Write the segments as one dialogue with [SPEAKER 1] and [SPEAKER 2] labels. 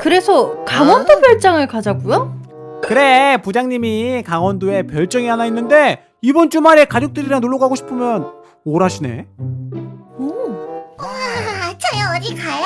[SPEAKER 1] 그래서 강원도 별장을 가자고요?
[SPEAKER 2] 그래 부장님이 강원도에 별정이 하나 있는데 이번 주말에 가족들이랑 놀러 가고 싶으면 오라시네
[SPEAKER 1] 오.
[SPEAKER 3] 아, 저희 어디 가요?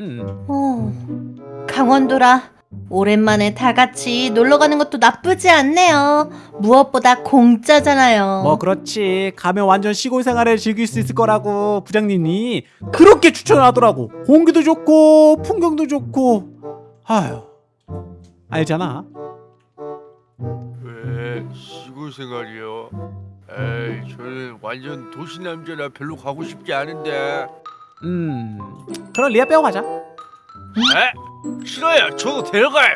[SPEAKER 2] 음.
[SPEAKER 1] 어. 강원도라 오랜만에 다 같이 놀러 가는 것도 나쁘지 않네요. 무엇보다 공짜잖아요.
[SPEAKER 2] 뭐 그렇지 가면 완전 시골 생활을 즐길 수 있을 거라고 부장님이 그렇게 추천을 하더라고 공기도 좋고 풍경도 좋고 아휴 알잖아
[SPEAKER 4] 왜 시골 생활이요? 에이 저는 완전 도시 남자라 별로 가고 싶지 않은데
[SPEAKER 2] 음 그럼 리아 빼고 가자
[SPEAKER 4] 에? 싫어요 저도 데려가요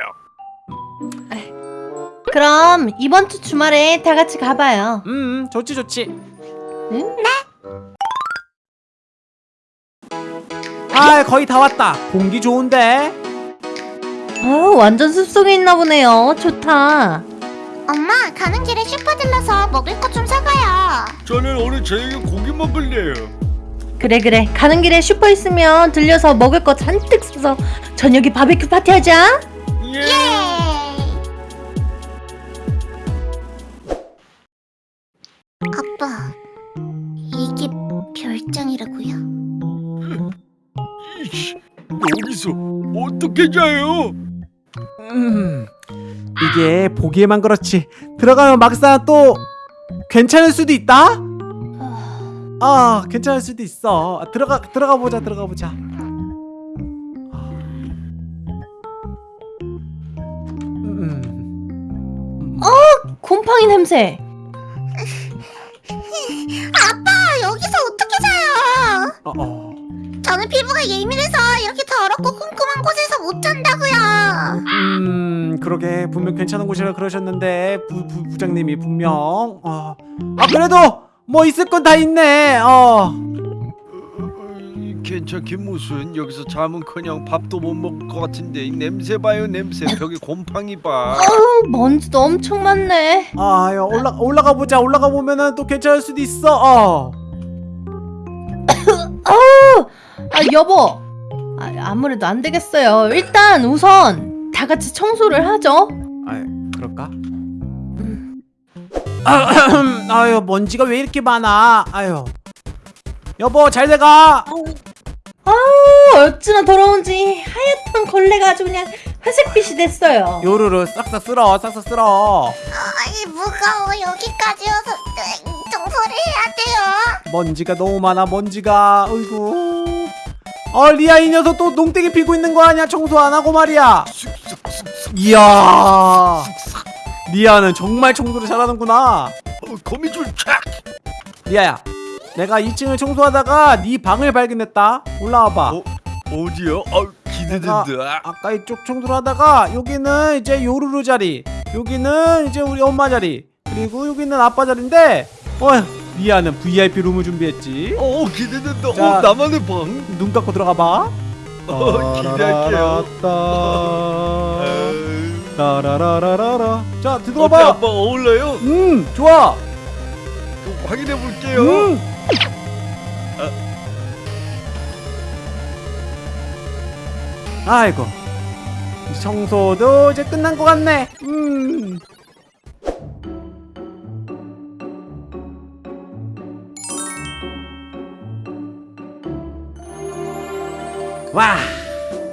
[SPEAKER 1] 그럼 이번 주 주말에 다 같이 가봐요.
[SPEAKER 2] 음 좋지 좋지
[SPEAKER 1] 응?
[SPEAKER 2] 아 거의 다 왔다 공기 좋은데
[SPEAKER 1] 아, 완전 숲속에 있나 보네요. 좋다.
[SPEAKER 3] 엄마, 가는 길에 슈퍼 들러서 먹을 거좀 사가요.
[SPEAKER 4] 저는 오늘 저녁에 고기 먹을래요
[SPEAKER 1] 그래 그래. 가는 길에 슈퍼 있으면 들려서 먹을 거 잔뜩 사서 저녁에 바베큐 파티 하자.
[SPEAKER 4] 예
[SPEAKER 3] 예. 아빠, 이게 별장이라고요?
[SPEAKER 4] 이씨 여기서 어떻게 자요?
[SPEAKER 2] 음 이게 보기에만 그렇지 들어가면 막상 또 괜찮을 수도 있다 아 괜찮을 수도 있어 아, 들어가 들어가 보자 들어가 보자 음.
[SPEAKER 1] 곰팡이 냄새.
[SPEAKER 3] 아빠, 여기서 어떻게 자요?
[SPEAKER 2] 어, 어.
[SPEAKER 3] 저는 피부가 예민해서 이렇게 더럽고 꼼꼼한 곳에서 못 잔다고요.
[SPEAKER 2] 음 그러게 분명 괜찮은 곳이라 그러셨는데 부, 부, 부장님이 분명 어. 아 그래도 뭐 있을 건 다 있네 어
[SPEAKER 4] 어, 어, 괜찮긴 무슨 여기서 잠은커녕 밥도 못 먹을 것 같은데 이 냄새 봐요 냄새 벽에 곰팡이 봐
[SPEAKER 1] 아우, 먼지도 엄청 많네.
[SPEAKER 2] 아, 야, 올라 올라가 보자. 올라가 보면은 또 괜찮을 수도 있어. 어.
[SPEAKER 1] 아우, 아 여보. 아, 아무래도 안 되겠어요. 일단 우선 다 같이 청소를 하죠.
[SPEAKER 2] 아, 그럴까? 아, 아유, 먼지가 왜 이렇게 많아? 아유. 여보, 잘 돼가.
[SPEAKER 1] 아우, 어찌나 더러운지 하얗던 걸레가 아주 그냥 회색빛이 됐어요.
[SPEAKER 2] 요루루 싹싹 쓸어. 싹싹 쓸어.
[SPEAKER 3] 아이, 무거워. 여기까지 와서 네, 청소를 해야 돼요.
[SPEAKER 2] 먼지가 너무 많아. 먼지가. 어이구. 어, 리아 이 녀석 또 농땡이 피고 있는 거 아니야? 청소 안 하고 말이야. 이야. 리아는 정말 청소를 잘하는구나.
[SPEAKER 4] 어, 거미줄 촥
[SPEAKER 2] 리아야 내가 2층을 청소하다가 네 방을 발견했다. 올라와봐.
[SPEAKER 4] 어? 어디요? 아 기대된다.
[SPEAKER 2] 아까 이쪽 청소를 하다가 여기는 이제 요루루 자리 여기는 이제 우리 엄마 자리 그리고 여기는 아빠 자리인데 어 리아는 VIP 룸을 준비했지.
[SPEAKER 4] 어 기대된다.
[SPEAKER 2] 자.
[SPEAKER 4] 어 나만의 방?
[SPEAKER 2] 눈 감고 들어가봐.
[SPEAKER 4] 어, 기대할게요
[SPEAKER 2] 따라라라라라 자
[SPEAKER 4] 어때
[SPEAKER 2] 들어봐
[SPEAKER 4] 아빠 어울려요?
[SPEAKER 2] 음 좋아
[SPEAKER 4] 그럼 확인해 볼게요
[SPEAKER 2] 음. 아 이고 이제 청소도 이제 끝난 것 같네. 음. 와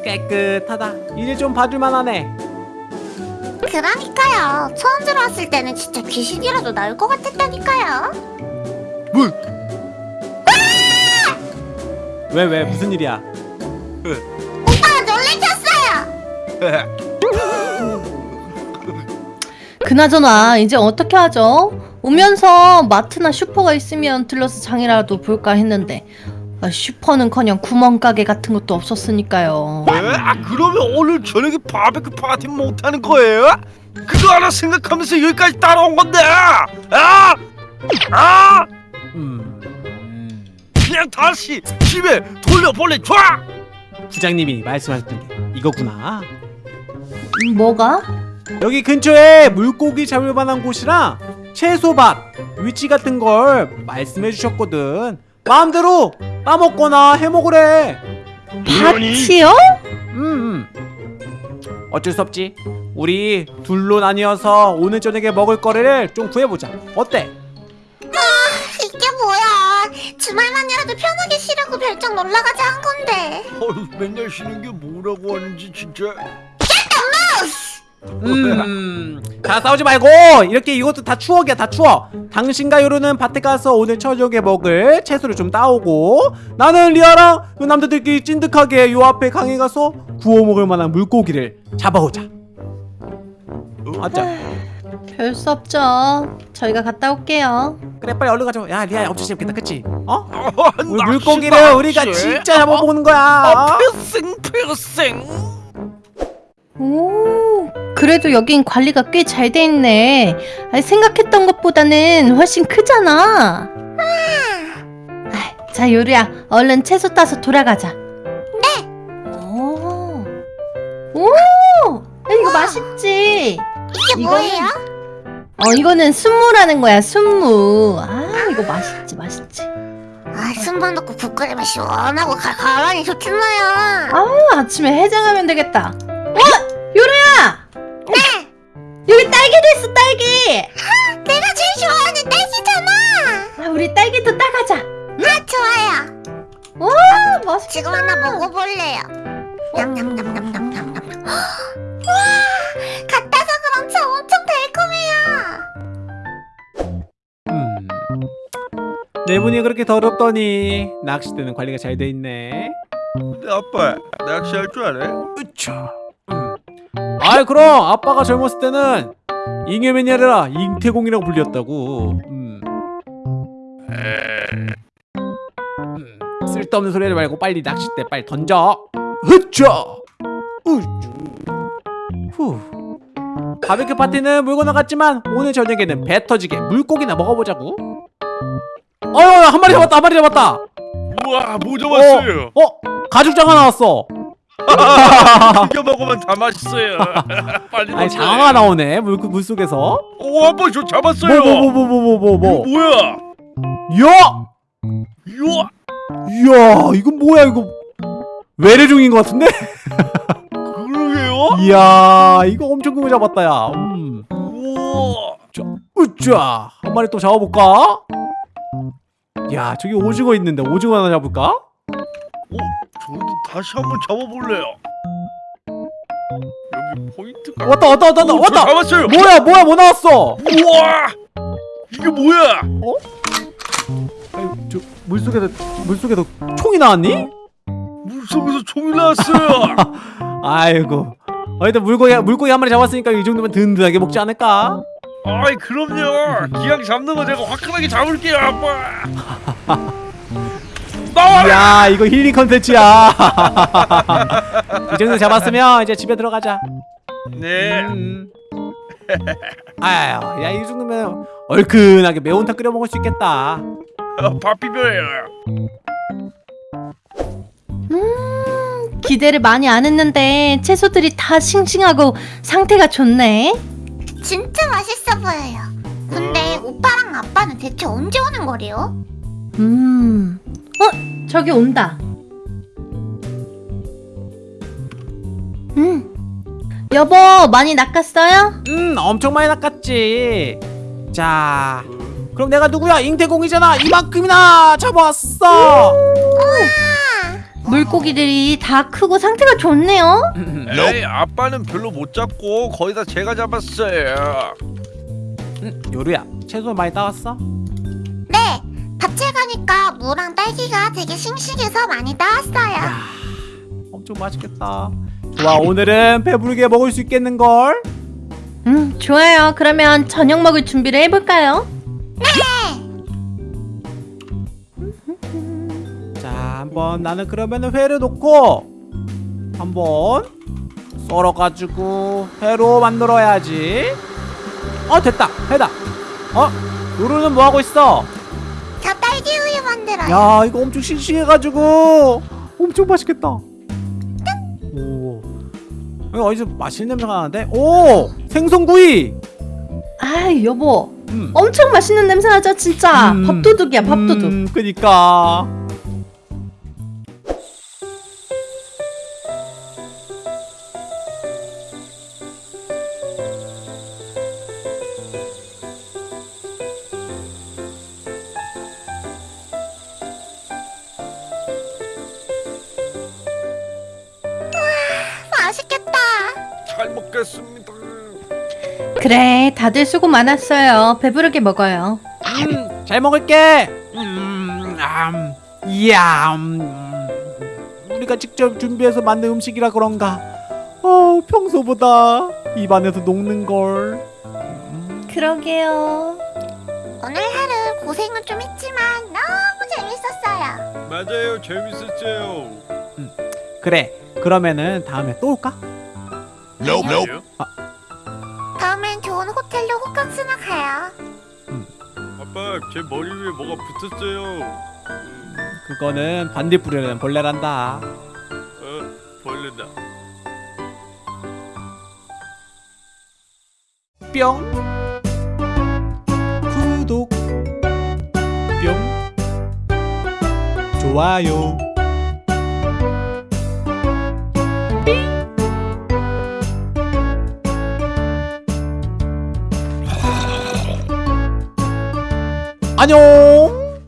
[SPEAKER 2] 깨끗하다. 이제 좀 봐줄만하네.
[SPEAKER 3] 그러니까요. 처음 들어왔을 때는 진짜 귀신이라도 나올 것 같았다니까요.
[SPEAKER 4] 뭐?
[SPEAKER 2] 왜 왜 무슨 일이야?
[SPEAKER 3] 오빠 놀래켰어요.
[SPEAKER 1] 그나저나 이제 어떻게 하죠? 오면서 마트나 슈퍼가 있으면 들러서 장이라도 볼까 했는데 아, 슈퍼는커녕 구멍가게 같은 것도 없었으니까요.
[SPEAKER 4] 에? 아 그러면 오늘 저녁에 바베큐 파티 못 하는 거예요? 그거 하나 생각하면서 여기까지 따라온 건데 아! 아!
[SPEAKER 2] 음.
[SPEAKER 4] 그냥 다시 집에 좋아!
[SPEAKER 2] 부장님이 말씀하셨던 게 이거구나.
[SPEAKER 1] 음, 뭐가?
[SPEAKER 2] 여기 근처에 물고기 잡을 만한 곳이랑 채소밭 위치 같은 걸 말씀해 주셨거든 마음대로 따먹거나 해먹으래
[SPEAKER 1] 파티요?
[SPEAKER 2] 음, 음. 어쩔 수 없지 우리 둘로 나뉘어서 오늘 저녁에 먹을 거리를 좀 구해보자 어때?
[SPEAKER 3] 이게 뭐야? 주말만이라도 편하게 쉬려고 별장 놀러가자 한 건데.
[SPEAKER 4] 어휴, 맨날 쉬는 게 뭐라고 하는지 진짜.
[SPEAKER 2] 음, 자 싸우지 말고 이렇게 이것도 다 추억이야 다 추억 당신과 요루는 밭에 가서 오늘 저녁에 먹을 채소를 좀 따오고 나는 리아랑 그 남자들끼리 찐득하게 요 앞에 강에 가서 구워 먹을 만한 물고기를 잡아오자 맞자
[SPEAKER 1] 별수 없죠. 저희가 갔다 올게요.
[SPEAKER 2] 그래 빨리 얼른 가자 야 리아야 엄청 재밌겠다 그치? 어?
[SPEAKER 4] 아,
[SPEAKER 2] 우리
[SPEAKER 4] 낚시,
[SPEAKER 2] 물고기를
[SPEAKER 4] 낚시.
[SPEAKER 2] 우리가 진짜 잡아보는 거야
[SPEAKER 4] 아,
[SPEAKER 2] 어?
[SPEAKER 4] 필생 필생.
[SPEAKER 1] 오, 그래도 여긴 관리가 꽤 잘 돼 있네. 아니, 생각했던 것보다는 훨씬 크잖아. 아이, 자, 요리야, 얼른 채소 따서 돌아가자. 네. 오, 오, 야, 이거
[SPEAKER 3] 우와.
[SPEAKER 1] 맛있지.
[SPEAKER 3] 이게
[SPEAKER 1] 이거는-
[SPEAKER 3] 뭐예요?
[SPEAKER 1] 어, 이거는 순무라는 거야, 순무. 아, 이거 맛있지, 맛있지.
[SPEAKER 3] 아, 순번 넣고 국 끓이면 시원하고 가, 가만히 좋잖아요.
[SPEAKER 1] 아, 아침에 해장하면 되겠다. 어, 요리야. 네. 여기 딸기도 있어, 딸기.
[SPEAKER 3] 내가 제일 좋아하는 딸기잖아.
[SPEAKER 1] 아, 우리 딸기도 따가자.
[SPEAKER 3] 아, 좋아요.
[SPEAKER 1] 와, 맛있.
[SPEAKER 3] 지금 하나 먹어볼래요. 냠냠냠냠냠냠냠. 와, 갓다서 그런지 엄청 달콤해요.
[SPEAKER 2] 음. 내 분이 그렇게 더럽더니 낚싯대는 관리가 잘 돼 있네
[SPEAKER 4] 근데 아빠 낚시할 줄 알아요?
[SPEAKER 2] 으차. 음. 아이 그럼 아빠가 젊었을 때는 잉여맨이 아니라 잉태공이라고 불렸다고. 음. 음. 쓸데없는 소리 하지 말고 빨리 낚싯대 빨리 던져. 으쭈. 후. 바베큐 파티는 물고 나갔지만 오늘 저녁에는 배 터지게 물고기나 먹어보자고. 어휴 한 마리 잡았다 한 마리 잡았다.
[SPEAKER 4] 우와 뭐 잡았어요?
[SPEAKER 2] 어 가죽장어 나왔어.
[SPEAKER 4] 튀겨 먹으면 다 맛있어요. 빨리
[SPEAKER 2] 아니. 장어가 나오네 물, 물 속에서
[SPEAKER 4] 오 아빠 저 잡았어요.
[SPEAKER 2] 뭐 뭐 뭐 뭐 뭐 뭐 뭐
[SPEAKER 4] 뭐야?
[SPEAKER 2] 야!
[SPEAKER 4] 이야
[SPEAKER 2] 이야 이건 뭐야 이거 외래종인 것 같은데?
[SPEAKER 4] 그러게요?
[SPEAKER 2] 이야 이거 엄청 큰거 잡았다 야 음.
[SPEAKER 4] 우와
[SPEAKER 2] 자, 으쌰 한 마리 또 잡아볼까? 야 저기 오징어 있는데 오징어 하나 잡을까?
[SPEAKER 4] 저도 다시 한번 잡아볼래요. 여기 포인트가
[SPEAKER 2] 왔다 왔다 왔다 왔다 왔다
[SPEAKER 4] 잡았어요.
[SPEAKER 2] 뭐야 뭐야 뭐 나왔어
[SPEAKER 4] 우와 이게 뭐야?
[SPEAKER 2] 아니, 저 물속에서 물속에서 총이 나왔니?
[SPEAKER 4] 물속에서 총이 나왔어요.
[SPEAKER 2] 아이고 어쨌든 물고기 물고기 한 마리 잡았으니까 이 정도면 든든하게 먹지 않을까?
[SPEAKER 4] 아이 그럼요. 기왕 잡는 거 제가 화끈하게 잡을게요 아빠. 나와라.
[SPEAKER 2] 야 이거 힐링 컨텐츠야 이 정도 잡았으면 이제 집에 들어가자
[SPEAKER 4] 네.
[SPEAKER 2] 음. 아유 야이 정도면 얼큰하게 매운탕 끓여 먹을 수 있겠다
[SPEAKER 4] 어, 밥 비벼요.
[SPEAKER 1] 음, 기대를 많이 안 했는데 채소들이 다 싱싱하고 상태가 좋네.
[SPEAKER 3] 진짜 맛있어 보여요. 근데 오빠랑 아빠는 대체 언제 오는 거래요?
[SPEAKER 1] 음, 어, 저기 온다. 음, 여보 많이 낚았어요?
[SPEAKER 2] 음 엄청 많이 낚았지 자 그럼 내가 누구야 잉태공이잖아 이만큼이나 잡아왔어
[SPEAKER 1] 물고기들이 다 크고 상태가 좋네요.
[SPEAKER 4] 에이 아빠는 별로 못 잡고 거의 다 제가 잡았어요.
[SPEAKER 2] 음, 요루야 채소 많이 따왔어?
[SPEAKER 3] 네, 밭에 가니까 무랑 딸기가 되게 싱싱해서 많이 따왔어요.
[SPEAKER 2] 엄청 맛있겠다. 좋아 오늘은 배부르게 먹을 수 있겠는걸?
[SPEAKER 1] 음, 좋아요. 그러면 저녁 먹을 준비를 해볼까요?
[SPEAKER 2] 자 한번 나는 그러면은 회를 놓고 한번 썰어가지고 회로 만들어야지. 어 됐다. 회다. 어 요루는 뭐하고 있어
[SPEAKER 3] 우유 만들어요.
[SPEAKER 2] 야 이거 엄청 싱싱해가지고 엄청 맛있겠다 오 여기 어디서 맛있는 냄새가 나는데 오 생선구이
[SPEAKER 1] 아, 여보.
[SPEAKER 2] 음.
[SPEAKER 1] 엄청 맛있는 냄새 나죠, 진짜.
[SPEAKER 2] 음.
[SPEAKER 1] 밥도둑이야, 밥도둑.
[SPEAKER 2] 음, 그니까
[SPEAKER 1] 다들 수고 많았어요. 배부르게 먹어요.
[SPEAKER 2] 음, 잘 먹을게. 음, 음, 이야, 음, 우리가 직접 준비해서 만든 음식이라 그런가. 어, 평소보다 입안에서 녹는 걸. 음,
[SPEAKER 1] 그러게요.
[SPEAKER 3] 오늘 하루 고생은 좀 했지만 너무 재밌었어요.
[SPEAKER 4] 맞아요, 재밌었어요.
[SPEAKER 2] 그래. 그러면은 다음에 또 올까?
[SPEAKER 4] Nope.
[SPEAKER 3] 다음엔 호텔로 호캉스나 가요.
[SPEAKER 4] 아빠, 제 머리 위에 뭐가 붙었어요. 음,
[SPEAKER 2] 그거는 반딧불이라는 벌레란다.
[SPEAKER 4] 어, 벌레다.
[SPEAKER 2] 뿅. 구독. 뿅. 좋아요. 안녕.